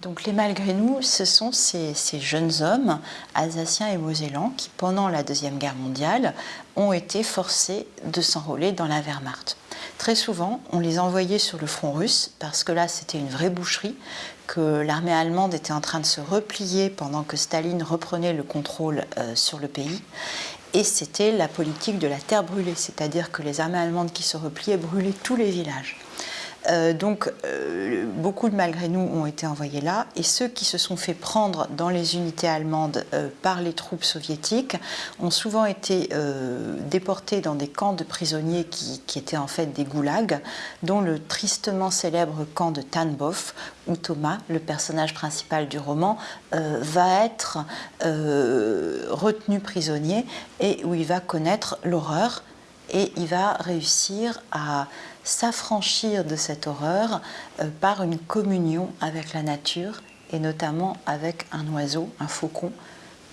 Donc les malgré nous, ce sont ces, jeunes hommes alsaciens et mosellans qui, pendant la Deuxième Guerre mondiale, ont été forcés de s'enrôler dans la Wehrmacht. Très souvent, on les envoyait sur le front russe parce que là, c'était une vraie boucherie, que l'armée allemande était en train de se replier pendant que Staline reprenait le contrôle euh, sur le pays. Et c'était la politique de la terre brûlée, c'est-à-dire que les armées allemandes qui se repliaient brûlaient tous les villages. Euh, donc, euh, beaucoup de malgré nous ont été envoyés là, et ceux qui se sont fait prendre dans les unités allemandes euh, par les troupes soviétiques ont souvent été déportés dans des camps de prisonniers qui, qui, étaient en fait des goulags, dont le tristement célèbre camp de Tanbof, où Thomas, le personnage principal du roman, va être retenu prisonnier et où il va connaître l'horreur et il va réussir à s'affranchir de cette horreur euh, par une communion avec la nature et notamment avec un oiseau, un faucon,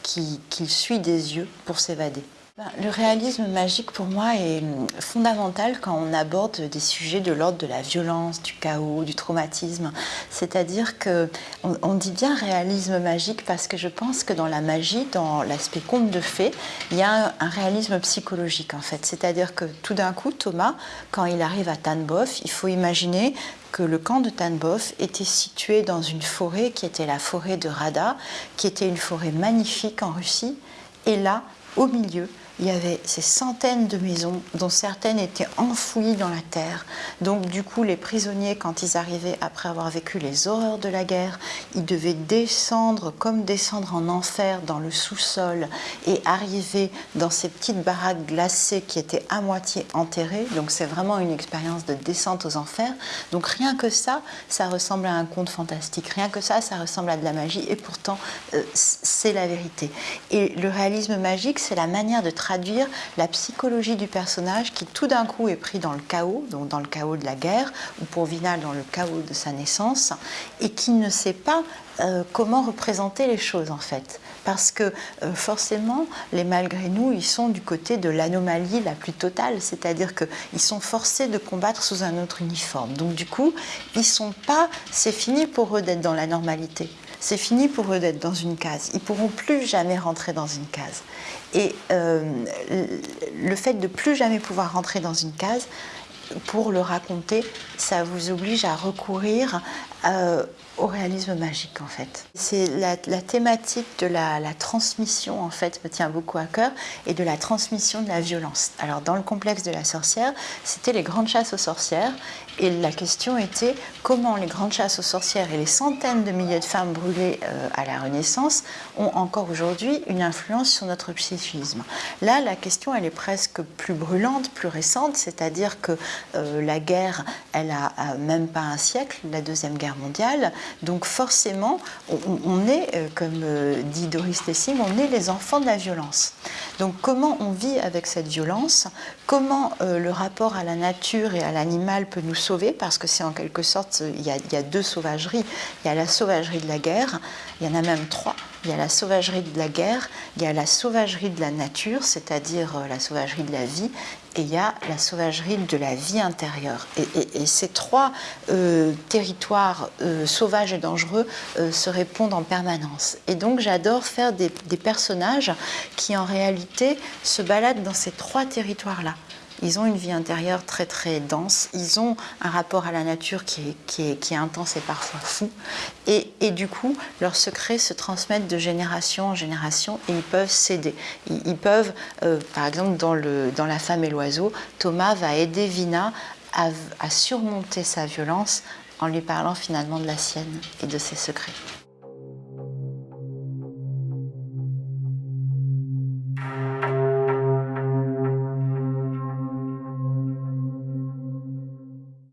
qu'il suit des yeux pour s'évader. Ben, le réalisme magique pour moi est hum, fondamental quand on aborde des sujets de l'ordre de la violence, du chaos, du traumatisme. C'est-à-dire que on, dit bien réalisme magique parce que je pense que dans la magie, dans l'aspect conte de fées, il y a un, réalisme psychologique en fait. C'est-à-dire que tout d'un coup, Thomas, quand il arrive à Tanbof, il faut imaginer que le camp de Tanbof était situé dans une forêt qui était la forêt de Rada, qui était une forêt magnifique en Russie. Et là, au milieu, il y avait ces centaines de maisons dont certaines étaient enfouies dans la terre. Donc du coup, les prisonniers, quand ils arrivaient après avoir vécu les horreurs de la guerre, ils devaient descendre comme descendre en enfer dans le sous-sol et arriver dans ces petites baraques glacées qui étaient à moitié enterrées. Donc c'est vraiment une expérience de descente aux enfers. Donc rien que ça, ça ressemble à un conte fantastique. Rien que ça, ça ressemble à de la magie et pourtant euh, c'est la vérité. Et le réalisme magique, c'est la manière de traduire la psychologie du personnage qui tout d'un coup est pris dans le chaos, donc dans le chaos de la guerre, ou pour Vinal dans le chaos de sa naissance, et qui ne sait pas euh, comment représenter les choses en fait. Parce que euh, forcément, les malgré nous, ils sont du côté de l'anomalie la plus totale, c'est-à-dire qu'ils sont forcés de combattre sous un autre uniforme. Donc du coup, ils sont pas, c'est fini pour eux d'être dans la normalité. C'est fini pour eux d'être dans une case. Ils pourront plus jamais rentrer dans une case. Et euh, le fait de plus jamais pouvoir rentrer dans une case, pour le raconter, ça vous oblige à recourir euh, au réalisme magique en fait. C'est la, thématique de la, transmission en fait me tient beaucoup à cœur et de la transmission de la violence. Alors dans le complexe de la sorcière, c'était les grandes chasses aux sorcières et la question était comment les grandes chasses aux sorcières et les centaines de milliers de femmes brûlées euh, à la Renaissance ont encore aujourd'hui une influence sur notre psychisme. Là, la question elle est presque plus brûlante, plus récente, c'est-à-dire que euh, la guerre, elle a, même pas un siècle, la deuxième guerre mondiale. Donc forcément, on, est, euh, comme euh, dit Doris Lessing, on est les enfants de la violence. Donc comment on vit avec cette violence? Comment le rapport à la nature et à l'animal peut nous sauver? Parce que c'est en quelque sorte, il y, a, deux sauvageries. Il y a la sauvagerie de la guerre, il y en a même trois. Il y a la sauvagerie de la guerre, il y a la sauvagerie de la nature, c'est-à-dire la sauvagerie de la vie, et il y a la sauvagerie de la vie intérieure. Et, ces trois euh, territoires euh, sauvages et dangereux euh, se répondent en permanence. Et donc j'adore faire des personnages qui en réalité se baladent dans ces trois territoires-là. Ils ont une vie intérieure très très dense, ils ont un rapport à la nature qui est, intense et parfois fou, et, du coup, leurs secrets se transmettent de génération en génération et ils peuvent s'aider. Ils, peuvent, euh, par exemple, dans, le, dans La femme et l'oiseau, Thomas va aider Vina à surmonter sa violence en lui parlant finalement de la sienne et de ses secrets.